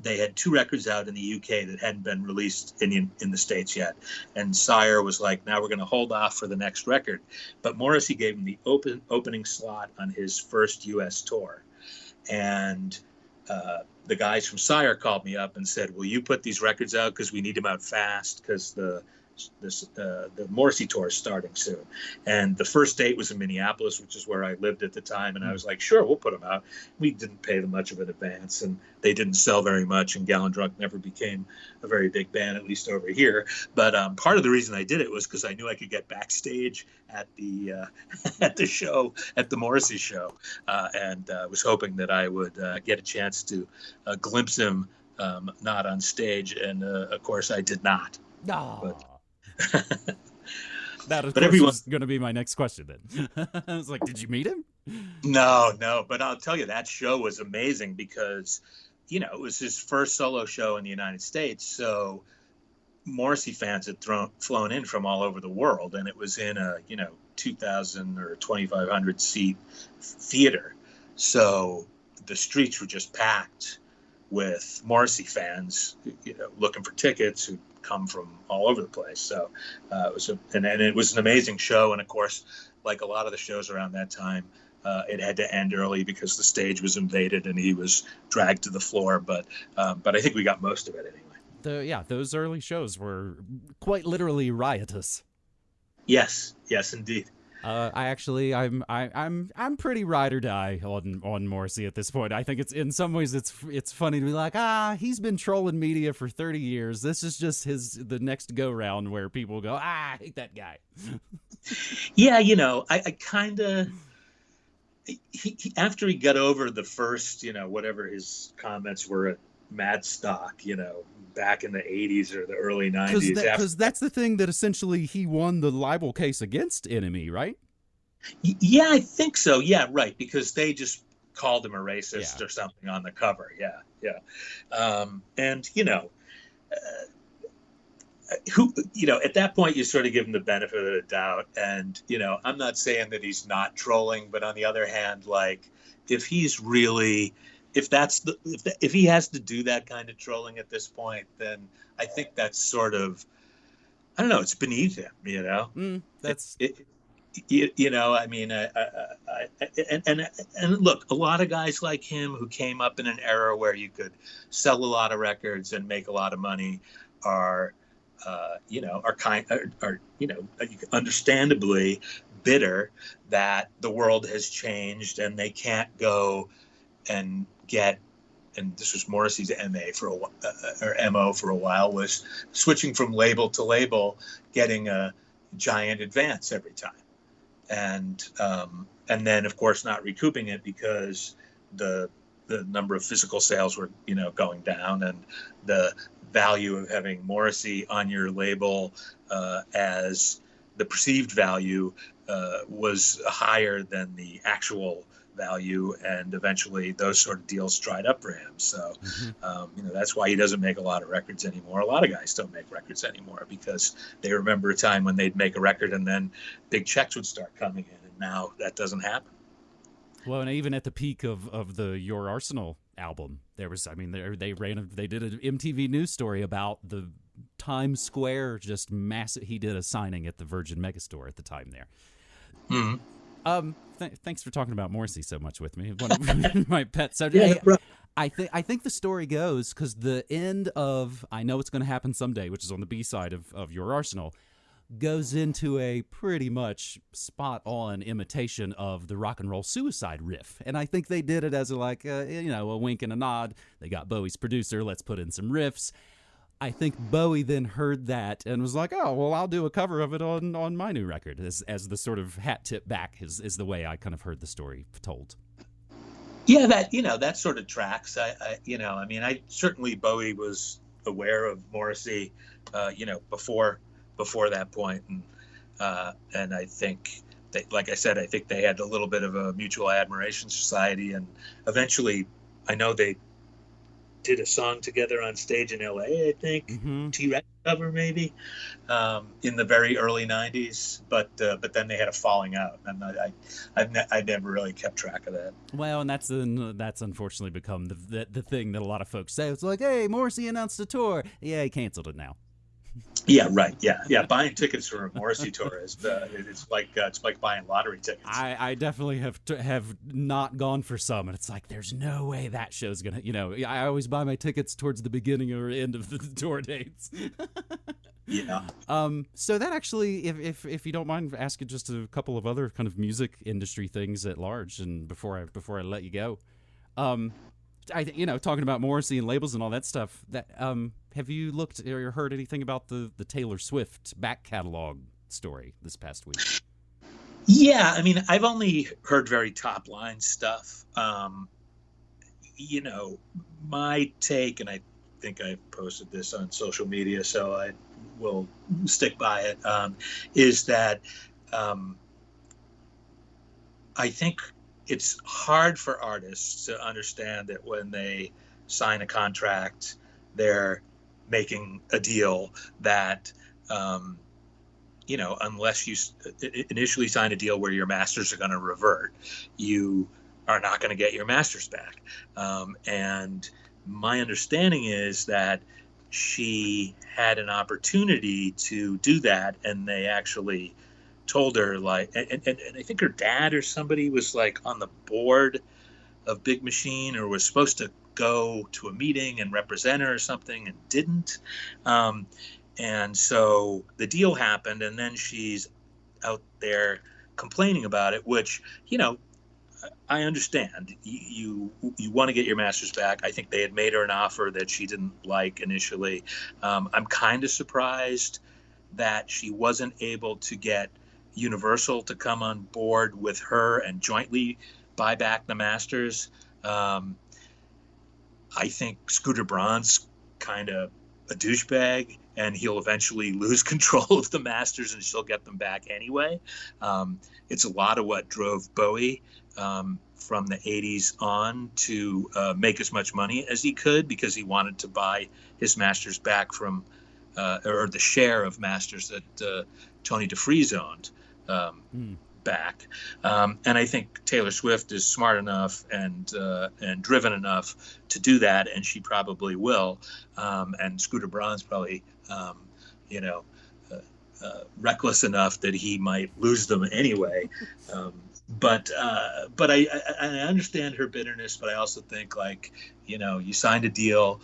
Speaker 2: they had two records out in the UK that hadn't been released in in the states yet, and Sire was like, "Now we're going to hold off for the next record." But Morrissey gave him the open opening slot on his first U.S. tour, and uh, the guys from Sire called me up and said, "Will you put these records out? Because we need them out fast because the this uh, the Morrissey tour is starting soon." And the first date was in Minneapolis, which is where I lived at the time, and I was like, "Sure, we'll put them out." We didn't pay them much of an advance, and they didn't sell very much, and Gallon Drunk never became a very big band, at least over here. But um, part of the reason I did it was because I knew I could get backstage at the uh, at the show at the Morrissey show, uh, and uh, was hoping that I would uh, get a chance to uh, glimpse him um, not on stage, and uh, of course I did not.
Speaker 1: Ah. that of
Speaker 2: But
Speaker 1: course
Speaker 2: everyone-
Speaker 1: was going to be my next question. Then I was like, "Did you meet him?"
Speaker 2: No, no, but I'll tell you that show was amazing because, you know, it was his first solo show in the United States. So Morrissey fans had thrown flown in from all over the world, and it was in a you know 2,000 or 2,500 seat theater. So the streets were just packed with Morrissey fans, you know, looking for tickets who come from all over the place. So uh, it was a, and, and it was an amazing show. And of course, like a lot of the shows around that time, uh, it had to end early because the stage was invaded and he was dragged to the floor. But um, but I think we got most of it anyway.
Speaker 1: The yeah, those early shows were quite literally riotous.
Speaker 2: Yes, yes, indeed.
Speaker 1: Uh, I actually, I'm, I, I'm, I'm pretty ride or die on on Morrissey at this point. I think it's in some ways it's it's funny to be like, ah, he's been trolling media for thirty years. This is just his the next go round where people go, ah, I hate that guy.
Speaker 2: Yeah, you know, I, I kind of. He, he, after he got over the first, you know, whatever his comments were at Madstock, you know, back in the 80s or the early 90s.
Speaker 1: Because
Speaker 2: after-
Speaker 1: that's the thing that essentially he won the libel case against NME, right?
Speaker 2: Y- Yeah, I think so. Yeah, right. Because they just called him a racist
Speaker 1: Yeah.
Speaker 2: or something on the cover. Yeah, yeah. Um, and you know, uh, who you know, at that point, you sort of give him the benefit of the doubt. And you know, I'm not saying that he's not trolling, but on the other hand, like if he's really if that's the if, the, if he has to do that kind of trolling at this point, then I think that's sort of I don't know. It's beneath him, you know
Speaker 1: Mm, that's
Speaker 2: it, you, you know i mean I, I, I, and, and and look a lot of guys like him who came up in an era where you could sell a lot of records and make a lot of money are uh, you know are kind are, are you know understandably bitter that the world has changed and they can't go and get and this was Morrissey's MA for a uh, or MO for a while was switching from label to label, getting a giant advance every time, and um, and then of course not recouping it because the the number of physical sales were you know going down and the value of having Morrissey on your label uh, as the perceived value uh, was higher than the actual value and eventually those sort of deals dried up for him so
Speaker 1: Mhm.
Speaker 2: um, you know that's why he doesn't make a lot of records anymore a lot of guys don't make records anymore because they remember a time when they'd make a record and then big checks would start coming in and now that doesn't happen
Speaker 1: Well, and even at the peak of, of the Your Arsenal album, there was, I mean, they, they ran, a, they did an MTV news story about the Times Square just massive. He did a signing at the Virgin Megastore at the time there.
Speaker 2: Mhm.
Speaker 1: Um, th- thanks for talking about Morrissey so much with me. One of my pet subjects.
Speaker 2: no
Speaker 1: Hey. I think I think the story goes because the end of I know it's going to happen someday, which is on the B side of of your arsenal, goes into a pretty much spot on imitation of the rock and roll suicide riff, and I think they did it as a like a, you know a wink and a nod. They got Bowie's producer, let's put in some riffs. I think Bowie then heard that and was like, "Oh, well, I'll do a cover of it on on my new record." As as the sort of hat tip back is is the way I kind of heard the story told.
Speaker 2: Yeah, that you know that sort of tracks. I, I you know, I mean, I certainly Bowie was aware of Morrissey, uh, you know, before before that point, and uh, and I think they, like I said, I think they had a little bit of a mutual admiration society, and eventually, I know they did a song together on stage in LA, I think. Mm-hmm. T Rex cover maybe um, in the very early 90s, but uh, but then they had a falling out, and I, I ne- I never really kept track of that.
Speaker 1: Well, and that's that's unfortunately become the, the, the thing that a lot of folks say. It's like, hey, Morrissey announced a tour. Yeah, he canceled it now.
Speaker 2: Yeah, right. Yeah, yeah. Buying tickets for a Morrissey tour is uh, it's like uh, it's like buying lottery tickets.
Speaker 1: I, I definitely have to, have not gone for some, and it's like there's no way that show's gonna. You know, I always buy my tickets towards the beginning or end of the tour dates.
Speaker 2: yeah.
Speaker 1: Um. So that actually, if if if you don't mind asking just a couple of other kind of music industry things at large, and before I before I let you go, um, I you know talking about Morrissey and labels and all that stuff. That um, have you looked or heard anything about the the Taylor Swift back catalog story this past week?
Speaker 2: Yeah, I mean, I've only heard very top line stuff. Um, you know, my take, and I think I posted this on social media, so I will stick by it. Um, is that um, I think it's hard for artists to understand that when they sign a contract, they're making a deal that, um, you know, unless you initially sign a deal where your masters are going to revert, you are not going to get your masters back. Um, and my understanding is that she had an opportunity to do that, and they actually told her like and, and, and i think her dad or somebody was like on the board of big machine or was supposed to go to a meeting and represent her or something and didn't um, and so the deal happened and then she's out there complaining about it which you know I understand you you, you want to get your masters back. I think they had made her an offer that she didn't like initially. Um, I'm kind of surprised that she wasn't able to get Universal to come on board with her and jointly buy back the Masters. Um, I think Scooter Braun's kind of a douchebag, and he'll eventually lose control of the Masters, and she'll get them back anyway. Um, it's a lot of what drove Bowie um, from the 80s on to uh, make as much money as he could because he wanted to buy his Masters back from, uh, or the share of Masters that uh, Tony DeFries owned um, mm. back. Um, and I think Taylor Swift is smart enough and uh, and driven enough to do that, and she probably will. Um, and Scooter Braun's probably, um, you know, uh, uh, reckless enough that he might lose them anyway. Um, but uh, but I, I, I understand her bitterness, but I also think like you know you signed a deal,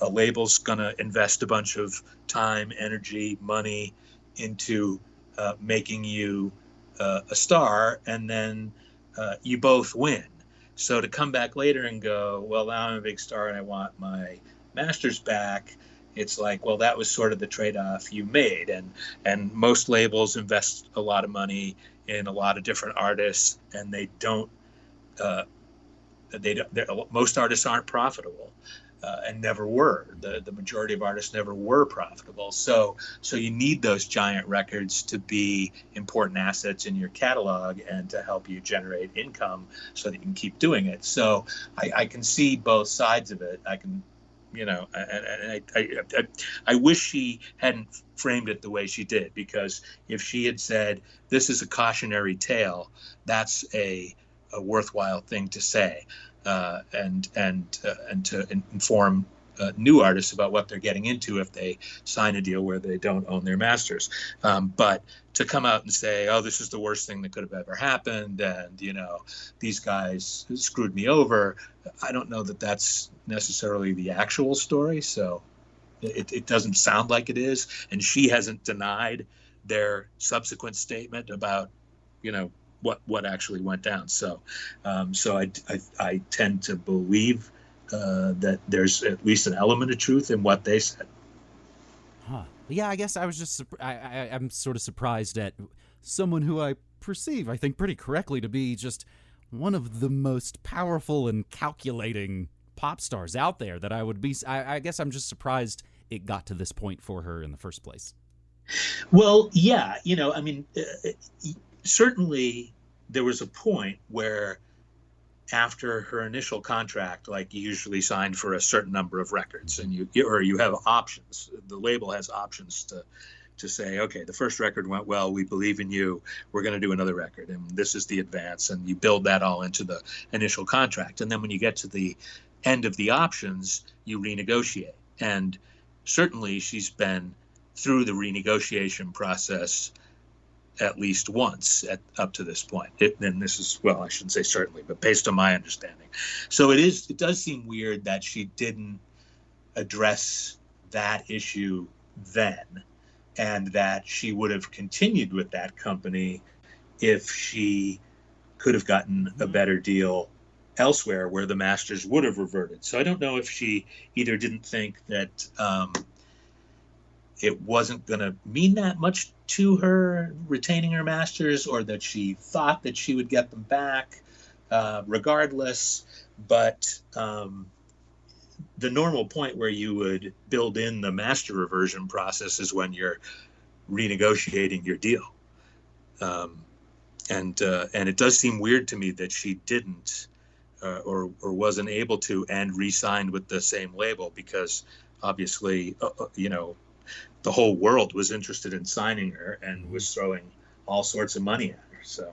Speaker 2: a label's gonna invest a bunch of time, energy, money into uh, making you uh, a star, and then uh, you both win. So to come back later and go, well, now I'm a big star and I want my masters back. It's like, well, that was sort of the trade-off you made, and and most labels invest a lot of money in a lot of different artists, and they don't. Uh, they don't. Most artists aren't profitable, uh, and never were. The the majority of artists never were profitable. So so you need those giant records to be important assets in your catalog and to help you generate income so that you can keep doing it. So I, I can see both sides of it. I can you know and, I, I, I, I wish she hadn't framed it the way she did because if she had said this is a cautionary tale that's a, a worthwhile thing to say uh, and and uh, and to inform uh, new artists about what they're getting into if they sign a deal where they don't own their masters. Um, but to come out and say, "Oh, this is the worst thing that could have ever happened," and you know, these guys screwed me over, I don't know that that's necessarily the actual story. So it, it doesn't sound like it is, and she hasn't denied their subsequent statement about, you know, what what actually went down. So, um, so I, I, I tend to believe uh, that there's at least an element of truth in what they said.
Speaker 1: Huh. Yeah, I guess I was just I, I I'm sort of surprised at someone who I perceive, I think, pretty correctly to be just one of the most powerful and calculating pop stars out there. That I would be. I, I guess I'm just surprised it got to this point for her in the first place.
Speaker 2: Well, yeah, you know, I mean, uh, certainly there was a point where after her initial contract, like you usually signed for a certain number of records, and you or you have options. The label has options to to say, okay, the first record went well. We believe in you. We're going to do another record, and this is the advance, and you build that all into the initial contract. And then when you get to the end of the options, you renegotiate. And certainly, she's been through the renegotiation process at least once at, up to this point. It, and this is well, I shouldn't say certainly, but based on my understanding. So it is. It does seem weird that she didn't address that issue then, and that she would have continued with that company if she could have gotten a mm-hmm. better deal elsewhere where the masters would have reverted. So I don't know if she either didn't think that um, it wasn't going to mean that much to her retaining her masters or that she thought that she would get them back uh, regardless. But um, the normal point where you would build in the master reversion process is when you're renegotiating your deal. Um, and uh, and it does seem weird to me that she didn't uh, or or wasn't able to and re-signed with the same label because obviously uh, uh you know the whole world was interested in signing her and was throwing all sorts of money at her. So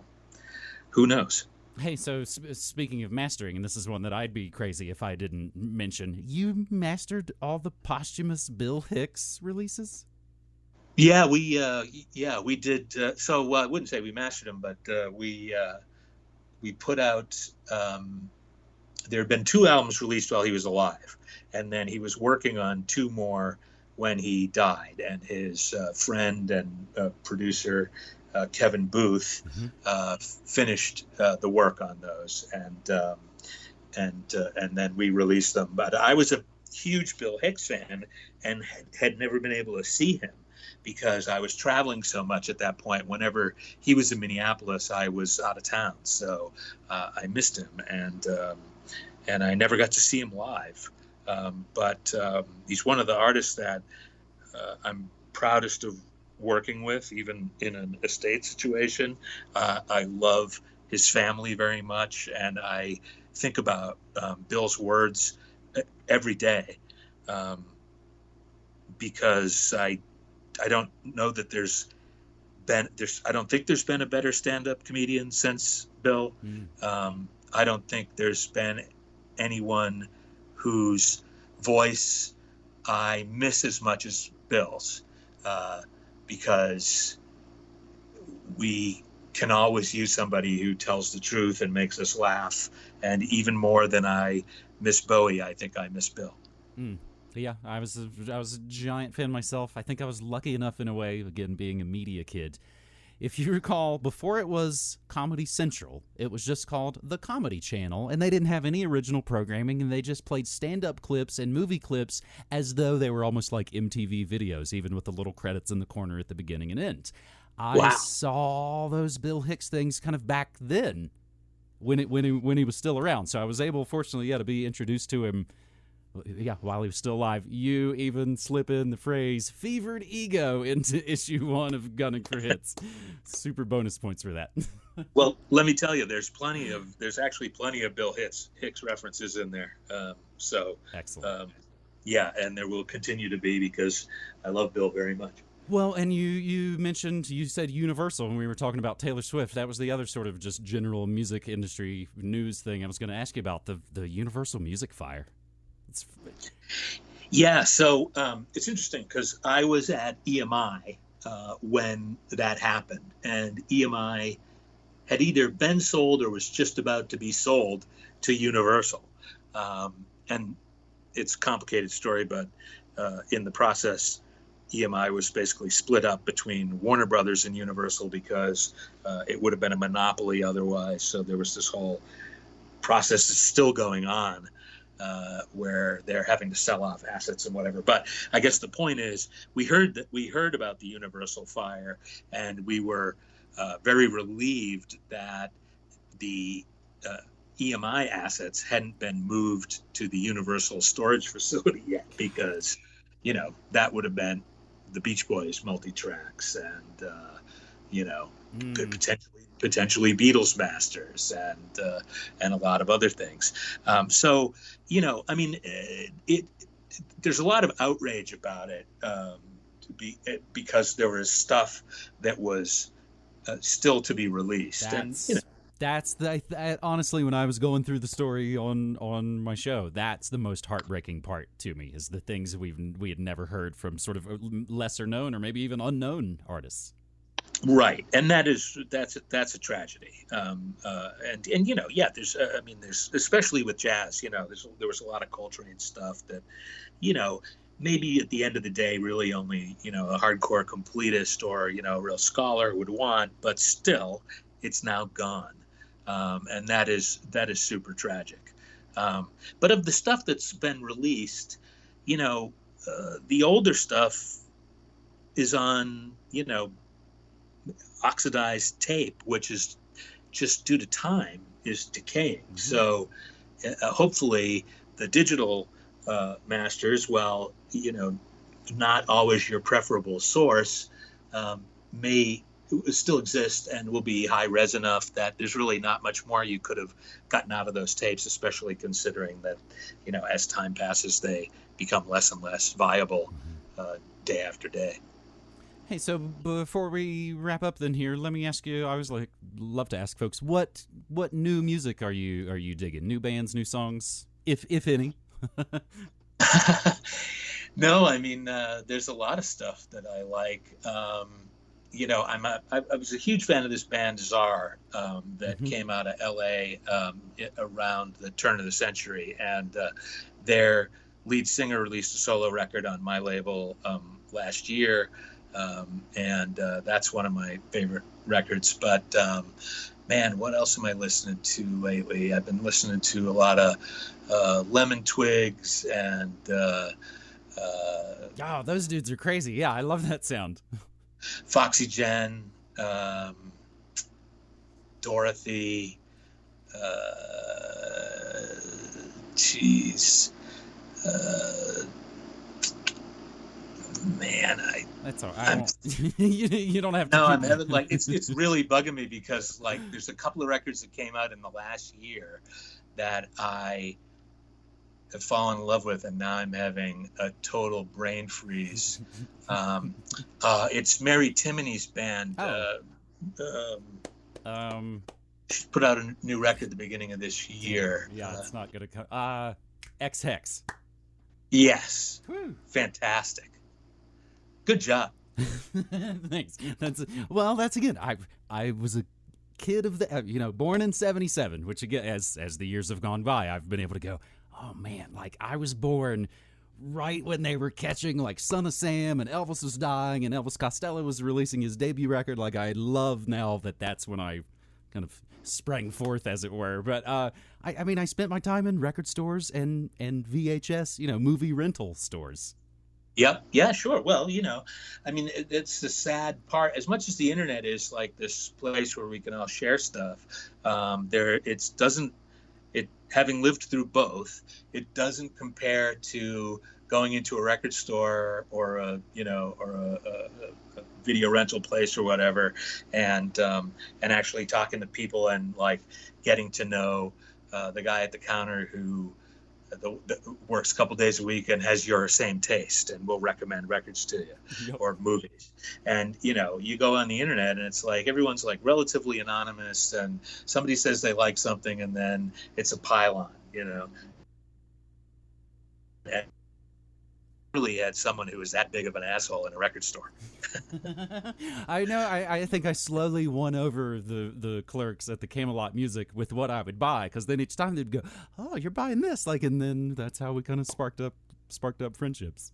Speaker 2: who knows?
Speaker 1: Hey, so speaking of mastering, and this is one that I'd be crazy if I didn't mention, you mastered all the posthumous Bill Hicks releases.
Speaker 2: Yeah, we uh, yeah we did. Uh, so uh, I wouldn't say we mastered them, but uh, we uh, we put out. Um, there had been two albums released while he was alive, and then he was working on two more when he died, and his uh, friend and uh, producer uh, Kevin Booth mm-hmm. Uh, finished uh, the work on those, and um, and uh, and then we released them. But I was a huge Bill Hicks fan, and had, had never been able to see him because I was traveling so much at that point. Whenever he was in Minneapolis, I was out of town, so I missed him, and um, and I never got to see him live. Um, but um, he's one of the artists that uh, I'm proudest of working with, even in an estate situation. Uh, I love his family very much, and I think about um, Bill's words every day um, because I I don't know that there's been there's I don't think there's been a better stand-up comedian since Bill. Mm. Um, I don't think there's been anyone whose voice I miss as much as Bill's uh, because we can always use somebody who tells the truth and makes us laugh. And even more than I miss Bowie, I think I miss Bill.
Speaker 1: Mm. Yeah, I was a, I was a giant fan myself. I think I was lucky enough in a way, again being a media kid, if you recall, before it was Comedy Central, it was just called The Comedy Channel, and they didn't have any original programming, and they just played stand up clips and movie clips as though they were almost like MTV videos, even with the little credits in the corner at the beginning and end. I wow. saw those Bill Hicks things kind of back then when it when he when he was still around. So I was able, fortunately, yeah, to be introduced to him yeah, while he was still alive, you even slip in the phrase "fevered ego" into issue one of Gunning for Hits. Super bonus points for that.
Speaker 2: well, let me tell you, there's plenty of there's actually plenty of Bill Hicks Hicks references in there. Um, so
Speaker 1: excellent.
Speaker 2: Um, yeah, and there will continue to be because I love Bill very much.
Speaker 1: Well, and you you mentioned you said Universal when we were talking about Taylor Swift. That was the other sort of just general music industry news thing I was going to ask you about the the Universal Music Fire.
Speaker 2: It's Yeah, so um, it's interesting because I was at EMI uh, when that happened, and EMI had either been sold or was just about to be sold to Universal. Um, and it's a complicated story, but uh, in the process, EMI was basically split up between Warner Brothers and Universal because uh, it would have been a monopoly otherwise. So there was this whole process that's still going on uh, where they're having to sell off assets and whatever. But I guess the point is, we heard that we heard about the Universal fire, and we were uh, very relieved that the uh, EMI assets hadn't been moved to the Universal storage facility yet, because you know that would have been the Beach Boys multi tracks and uh, you know mm. could potentially potentially Beatles masters and uh, and a lot of other things. Um, so you know, I mean, it, it, there's a lot of outrage about it um, be, it, because there was stuff that was uh, still to be released.
Speaker 1: That's,
Speaker 2: and you know,
Speaker 1: that's the that, honestly when I was going through the story on on my show, that's the most heartbreaking part to me is the things we've we had never heard from sort of uh, lesser known or maybe even unknown artists.
Speaker 2: Right, and that is that's that's a tragedy. Um, uh, and and you know, yeah, there's uh, I mean, there's especially with jazz, you know, there was a lot of Coltrane stuff that, you know, maybe at the end of the day, really only you know a hardcore completist or you know a real scholar would want, but still, it's now gone, um, and that is that is super tragic. Um, but of the stuff that's been released, you know, uh, the older stuff is on you know oxidized tape, which is just due to time is decaying. Mm-hmm. So uh, hopefully the digital uh, masters, while you know not always your preferable source, um, may still exist and will be high res enough that there's really not much more you could have gotten out of those tapes, especially considering that you know as time passes they become less and less viable mm-hmm. uh, day after day.
Speaker 1: Hey, so before we wrap up, then here, let me ask you. I always like love to ask folks what what new music are you are you digging? New bands, new songs, if if any.
Speaker 2: no, I mean, uh, there's a lot of stuff that I like. Um, you know, I'm a, I, I was a huge fan of this band Tsar um, that mm-hmm. came out of L.A. Um, around the turn of the century, and uh, their lead singer released a solo record on my label um, last year um, and uh, that's one of my favorite records. But um, man, what else am I listening to lately? I've been listening to a lot of uh, Lemon Twigs and. Uh,
Speaker 1: oh, those dudes are crazy! Yeah, I love that sound.
Speaker 2: Foxygen, um, Dorothy. Jeez. Man, I
Speaker 1: that's all. I won't. you, you don't have
Speaker 2: to. No, I'm having like it's it's really bugging me because like there's a couple of records that came out in the last year that I have fallen in love with, and now I'm having a total brain freeze. Um, uh, it's Mary Timony's band. Oh. Uh, um, um, she put out a new record at the beginning of this year.
Speaker 1: Yeah, uh, it's not gonna come. Uh, Ex Hex.
Speaker 2: Yes. Whew. Fantastic. Good job.
Speaker 1: Thanks. That's well. That's again. I I was a kid of the you know born in 77 which again as as the years have gone by i've been able to go oh man like i was born right when they were catching like son of sam and elvis was dying and elvis costello was releasing his debut record like i love now that that's when i kind of sprang forth as it were but uh i i mean i spent my time in record stores and and vhs you know movie rental stores
Speaker 2: Yep. Yeah, sure. Well, you know, I mean, it, it's the sad part. As much as the internet is like this place where we can all share stuff, um, there it doesn't. It having lived through both, it doesn't compare to going into a record store or a you know or a, a, a video rental place or whatever, and um, and actually talking to people and like getting to know uh, the guy at the counter who the, the, works a couple days a week and has your same taste and will recommend records to you yep. or movies and you know you go on the internet and it's like everyone's like relatively anonymous and somebody says they like something and then it's a pile-on you know and literally had someone who was that big of an asshole in a record store.
Speaker 1: I know. I, I think I slowly won over the, the clerks at the Camelot Music with what I would buy, because then each time they'd go, "Oh, you're buying this," like, and then that's how we kind of sparked up sparked up friendships.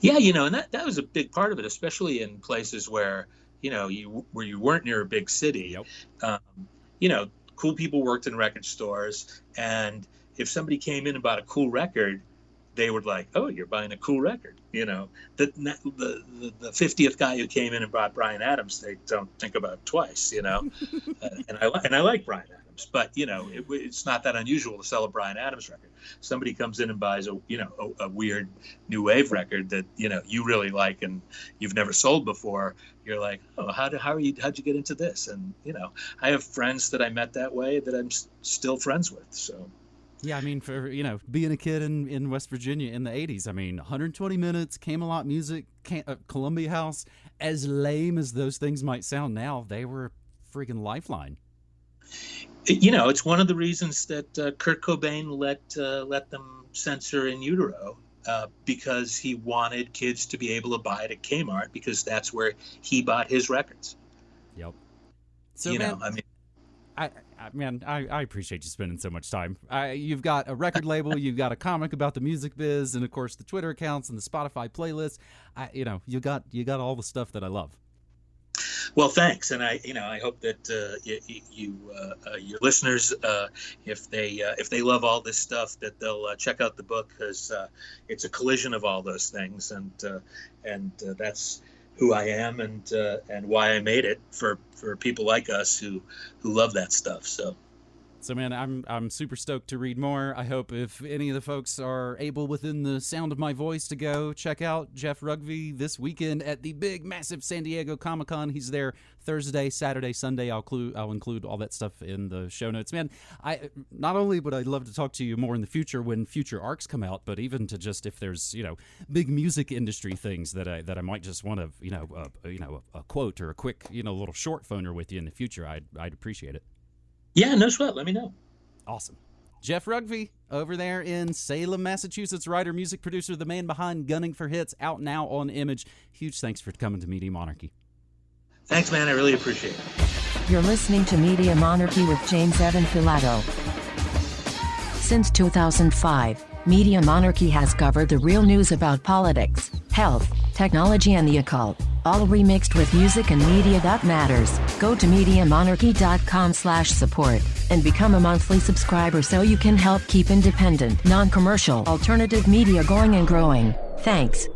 Speaker 2: Yeah, you know, and that that was a big part of it, especially in places where you know you where you weren't near a big city.
Speaker 1: Yep.
Speaker 2: Um, you know, cool people worked in record stores, and if somebody came in and bought a cool record, they were like, "Oh, you're buying a cool record." You know, the the the fiftieth guy who came in and bought Bryan Adams, they don't think about twice. You know, uh, and I and I like Bryan Adams, but you know, it, it's not that unusual to sell a Bryan Adams record. Somebody comes in and buys a you know a, a, weird new wave record that you know you really like and you've never sold before. You're like, "Oh, how did how are you how'd you get into this?" And you know, I have friends that I met that way that I'm s- still friends with. So.
Speaker 1: Yeah, I mean, for you know, being a kid in, in West Virginia in the '80s, I mean, 120 minutes, Camelot music, Cam- uh, Columbia House. As lame as those things might sound now, they were a freaking lifeline.
Speaker 2: You know, it's one of the reasons that uh, Kurt Cobain let uh, let them censor In Utero uh, because he wanted kids to be able to buy it at Kmart because that's where he bought his records.
Speaker 1: Yep. So
Speaker 2: you
Speaker 1: man,
Speaker 2: know, I mean,
Speaker 1: I, I man, I, I appreciate you spending so much time. I, you've got a record label, you've got a comic about the music biz, and of course the Twitter accounts and the Spotify playlists. I, you know, you got you got all the stuff that I love.
Speaker 2: Well, thanks, and I, you know, I hope that uh, you, you uh, uh, your listeners, uh, if they uh, if they love all this stuff, that they'll uh, check out the book because it's a collision of all those things, and and that's who I am and uh, and why I made it for for people like us who who love that stuff. So.
Speaker 1: So man, I'm I'm super stoked to read more. I hope if any of the folks are able within the sound of my voice to go check out Jeff Rougvie this weekend at the big massive San Diego Comic Con. He's there Thursday, Saturday, Sunday. I'll include I'll include all that stuff in the show notes. Man, I not only would I love to talk to you more in the future when future arcs come out, but even to just if there's you know big music industry things that I that I might just want to you know uh, you know a, a quote or a quick you know little short phoner with you in the future. I'd I'd appreciate it.
Speaker 2: Yeah, no sweat. Let me know.
Speaker 1: Awesome. Jeff Rougvie over there in Salem, Massachusetts, writer, music producer, the man behind Gunning for Hits, out now on Image. Huge thanks for coming to Media Monarchy.
Speaker 2: Thanks, man. I really appreciate it.
Speaker 3: You're listening to Media Monarchy with James Evan Pilato. Since 2005, Media Monarchy has covered the real news about politics, health, technology, and the occult all remixed with music and media that matters. Go to MediaMonarchy.com slash support and become a monthly subscriber so you can help keep independent, non-commercial, alternative media going and growing. Thanks.